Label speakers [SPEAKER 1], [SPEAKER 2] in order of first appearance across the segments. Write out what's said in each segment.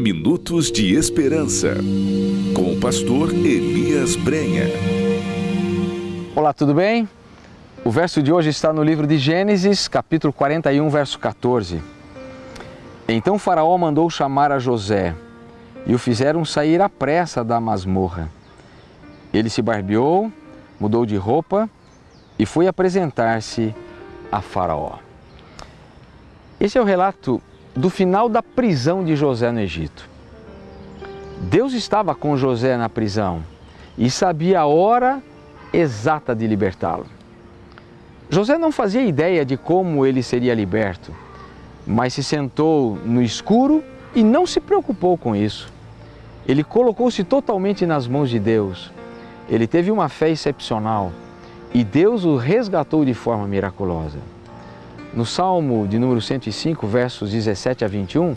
[SPEAKER 1] Minutos de Esperança, com o pastor Elias Brenha.
[SPEAKER 2] Olá, tudo bem? O verso de hoje está no livro de Gênesis, capítulo 41, verso 14. Então Faraó mandou chamar a José e o fizeram sair à pressa da masmorra. Ele se barbeou, mudou de roupa e foi apresentar-se a Faraó. Esse é o relato do final da prisão de José no Egito. Deus estava com José na prisão e sabia a hora exata de libertá-lo. José não fazia ideia de como ele seria liberto, mas se sentou no escuro e não se preocupou com isso. Ele colocou-se totalmente nas mãos de Deus. Ele teve uma fé excepcional e Deus o resgatou de forma miraculosa. No Salmo de número 105, versos 17 a 21,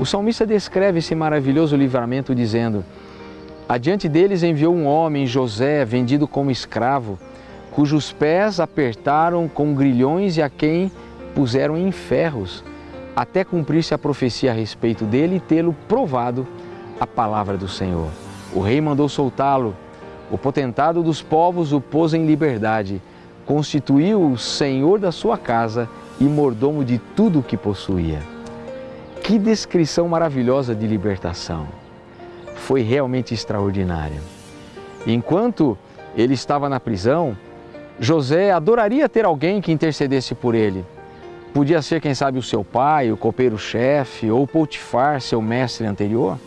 [SPEAKER 2] o salmista descreve esse maravilhoso livramento dizendo: Adiante deles enviou um homem, José, vendido como escravo, cujos pés apertaram com grilhões e a quem puseram em ferros, até cumprir-se a profecia a respeito dele e tê-lo provado a palavra do Senhor. O rei mandou soltá-lo, o potentado dos povos o pôs em liberdade constituiu o senhor da sua casa e mordomo de tudo o que possuía. Que descrição maravilhosa de libertação! Foi realmente extraordinária. Enquanto ele estava na prisão, José adoraria ter alguém que intercedesse por ele. Podia ser, quem sabe, o seu pai, o copeiro-chefe ou Potifar, seu mestre anterior.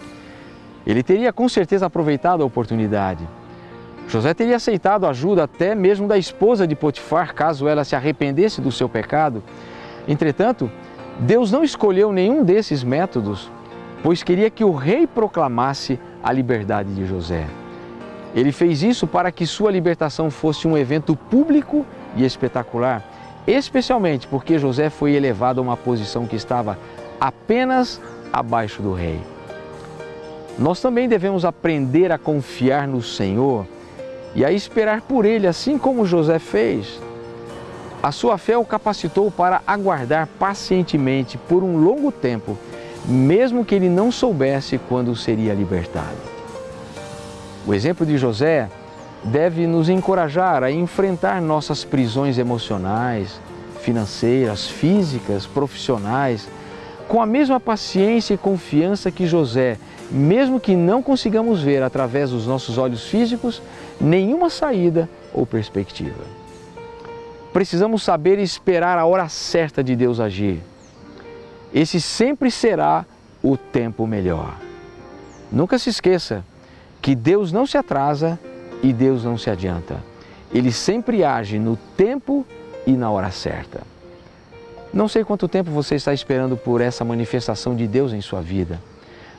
[SPEAKER 2] Ele teria com certeza aproveitado a oportunidade José teria aceitado ajuda até mesmo da esposa de Potifar, caso ela se arrependesse do seu pecado. Entretanto, Deus não escolheu nenhum desses métodos, pois queria que o rei proclamasse a liberdade de José. Ele fez isso para que sua libertação fosse um evento público e espetacular, especialmente porque José foi elevado a uma posição que estava apenas abaixo do rei. Nós também devemos aprender a confiar no Senhor e a esperar por ele, assim como José fez. A sua fé o capacitou para aguardar pacientemente por um longo tempo, mesmo que ele não soubesse quando seria libertado. O exemplo de José deve nos encorajar a enfrentar nossas prisões emocionais, financeiras, físicas, profissionais, com a mesma paciência e confiança que José, mesmo que não consigamos ver através dos nossos olhos físicos, nenhuma saída ou perspectiva. Precisamos saber esperar a hora certa de Deus agir. Esse sempre será o tempo melhor. Nunca se esqueça que Deus não se atrasa e Deus não se adianta. Ele sempre age no tempo e na hora certa. Não sei quanto tempo você está esperando por essa manifestação de Deus em sua vida,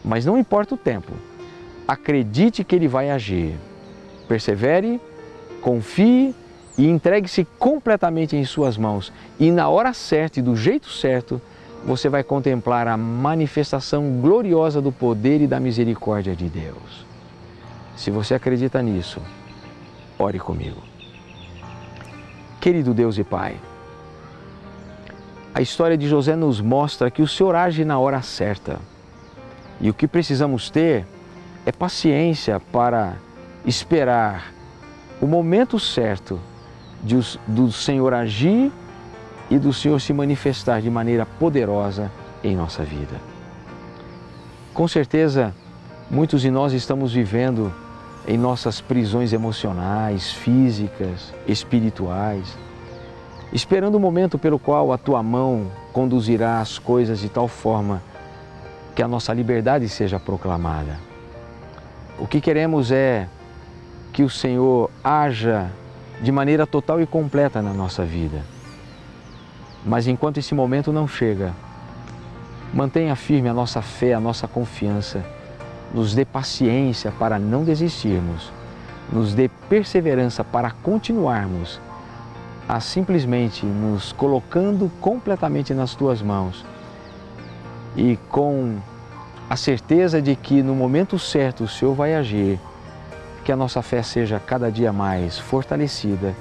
[SPEAKER 2] mas não importa o tempo, acredite que Ele vai agir. Persevere, confie e entregue-se completamente em suas mãos. E na hora certa e do jeito certo, você vai contemplar a manifestação gloriosa do poder e da misericórdia de Deus. Se você acredita nisso, ore comigo. Querido Deus e Pai, a história de José nos mostra que o Senhor age na hora certa. E o que precisamos ter é paciência para esperar o momento certo de, do Senhor agir e do Senhor se manifestar de maneira poderosa em nossa vida. Com certeza, muitos de nós estamos vivendo em nossas prisões emocionais, físicas, espirituais, esperando o momento pelo qual a tua mão conduzirá as coisas de tal forma que a nossa liberdade seja proclamada. O que queremos é que o Senhor haja de maneira total e completa na nossa vida. Mas enquanto esse momento não chega, mantenha firme a nossa fé, a nossa confiança, nos dê paciência para não desistirmos, nos dê perseverança para continuarmos a simplesmente nos colocando completamente nas tuas mãos. E com a certeza de que no momento certo o Senhor vai agir que a nossa fé seja cada dia mais fortalecida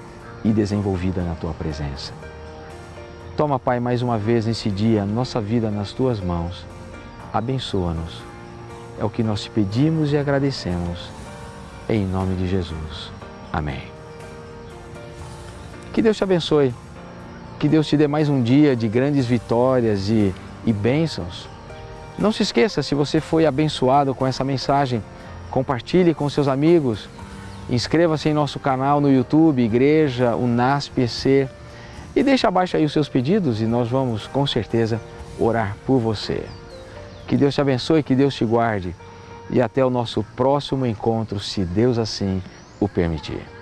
[SPEAKER 2] e desenvolvida na Tua presença. Toma, Pai, mais uma vez nesse dia nossa vida nas Tuas mãos. Abençoa-nos. É o que nós te pedimos e agradecemos. Em nome de Jesus. Amém. Que Deus te abençoe. Que Deus te dê mais um dia de grandes vitórias e, e bênçãos. Não se esqueça, se você foi abençoado com essa mensagem, compartilhe com seus amigos. Inscreva-se em nosso canal no YouTube, Igreja UNASP-EC. E deixe abaixo aí os seus pedidos e nós vamos, com certeza, orar por você. Que Deus te abençoe, que Deus te guarde. E até o nosso próximo encontro, se Deus assim o permitir.